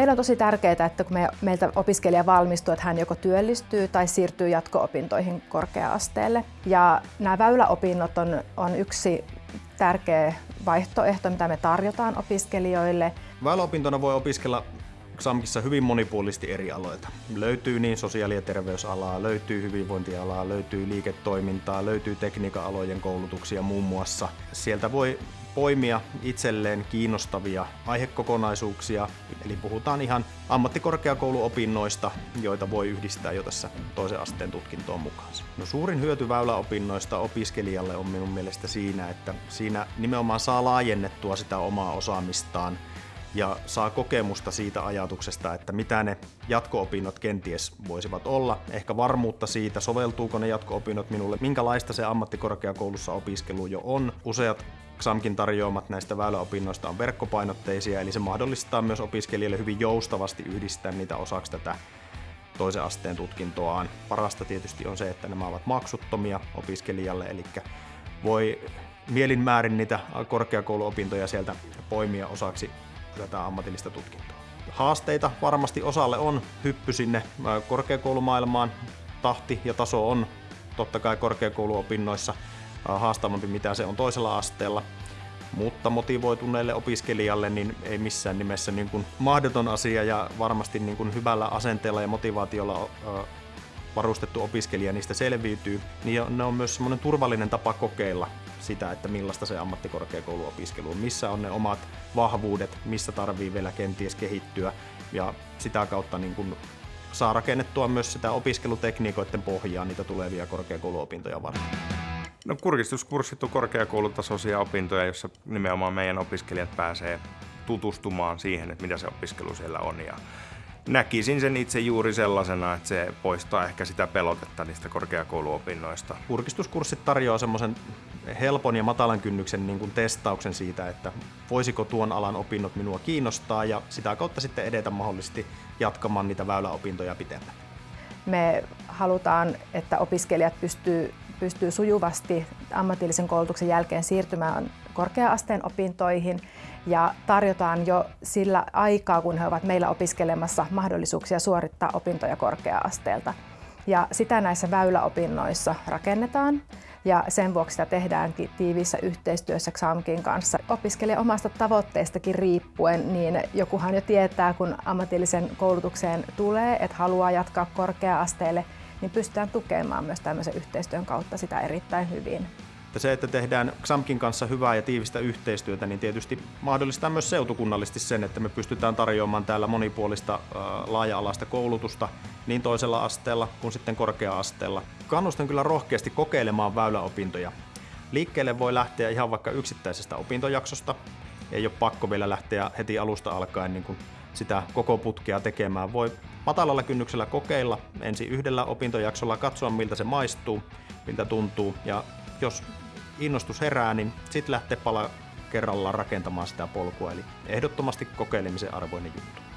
Meillä on tosi tärkeää, että kun me, meiltä opiskelija valmistuu, että hän joko työllistyy tai siirtyy jatko-opintoihin korkea-asteelle. Ja nämä väyläopinnot on, on yksi tärkeä vaihtoehto, mitä me tarjotaan opiskelijoille. Väyläopintona voi opiskella XAMKissa hyvin monipuolisesti eri aloilta. Löytyy niin sosiaali- ja terveysalaa, löytyy hyvinvointialaa, löytyy liiketoimintaa, löytyy tekniikan alojen koulutuksia muun muassa. Sieltä voi poimia itselleen kiinnostavia aihekokonaisuuksia, eli puhutaan ihan ammattikorkeakouluopinnoista, joita voi yhdistää jo tässä toisen asteen tutkintoon mukaan. No suurin hyöty väyläopinnoista opiskelijalle on minun mielestä siinä, että siinä nimenomaan saa laajennettua sitä omaa osaamistaan ja saa kokemusta siitä ajatuksesta, että mitä ne jatko-opinnot kenties voisivat olla, ehkä varmuutta siitä, soveltuuko ne jatko-opinnot minulle, minkälaista se ammattikorkeakoulussa opiskelu jo on. Useat XAMKin tarjoamat näistä väyläopinnoista on verkkopainotteisia, eli se mahdollistaa myös opiskelijalle hyvin joustavasti yhdistää niitä osaksi tätä toisen asteen tutkintoaan. Parasta tietysti on se, että nämä ovat maksuttomia opiskelijalle, eli voi mielin määrin niitä korkeakouluopintoja sieltä poimia osaksi tätä ammatillista tutkintoa. Haasteita varmasti osalle on hyppy sinne korkeakoulumaailmaan. Tahti ja taso on totta kai korkeakouluopinnoissa haastavampi mitä se on toisella asteella. Mutta motivoituneelle opiskelijalle niin ei missään nimessä niin kuin mahdoton asia ja varmasti niin kuin hyvällä asenteella ja motivaatiolla varustettu opiskelija niistä selviytyy, niin ne on myös semmoinen turvallinen tapa kokeilla sitä, että millaista se ammattikorkeakouluopiskelu on, missä on ne omat vahvuudet, missä tarvii vielä kenties kehittyä ja sitä kautta niin kuin saa rakennettua myös sitä opiskelutekniikoiden pohjaa niitä tulevia korkeakouluopintoja varten. No kurkistuskurssit on korkeakoulutasoisia opintoja, jossa nimenomaan meidän opiskelijat pääsee tutustumaan siihen, että mitä se opiskelu siellä on. Ja näkisin sen itse juuri sellaisena, että se poistaa ehkä sitä pelotetta niistä korkeakouluopinnoista. Kurkistuskurssit tarjoaa semmoisen helpon ja matalan kynnyksen niin kuin testauksen siitä, että voisiko tuon alan opinnot minua kiinnostaa ja sitä kautta sitten edetä mahdollisesti jatkamaan niitä väyläopintoja pitemmän. Me halutaan, että opiskelijat pystyy, pystyy sujuvasti ammatillisen koulutuksen jälkeen siirtymään korkea-asteen opintoihin ja tarjotaan jo sillä aikaa, kun he ovat meillä opiskelemassa mahdollisuuksia suorittaa opintoja korkea-asteelta. Ja sitä näissä väyläopinnoissa rakennetaan ja sen vuoksi sitä tehdään tiiviissä yhteistyössä XAMKin kanssa. Opiskelija omasta tavoitteestakin riippuen, niin jokuhan jo tietää, kun ammatillisen koulutukseen tulee, että haluaa jatkaa korkea-asteelle, niin pystytään tukemaan myös tämmöisen yhteistyön kautta sitä erittäin hyvin. Se, että tehdään XAMKin kanssa hyvää ja tiivistä yhteistyötä, niin tietysti mahdollistaa myös seutukunnallisesti sen, että me pystytään tarjoamaan täällä monipuolista laaja-alaista koulutusta niin toisella asteella kuin sitten korkea-asteella. Kannustan kyllä rohkeasti kokeilemaan väyläopintoja. Liikkeelle voi lähteä ihan vaikka yksittäisestä opintojaksosta. Ei ole pakko vielä lähteä heti alusta alkaen niin kuin sitä koko putkea tekemään. Voi matalalla kynnyksellä kokeilla ensin yhdellä opintojaksolla, katsoa miltä se maistuu, miltä tuntuu ja jos innostus herää, niin sitten lähtee pala kerrallaan rakentamaan sitä polkua. Eli ehdottomasti kokeilemisen arvoinen juttu.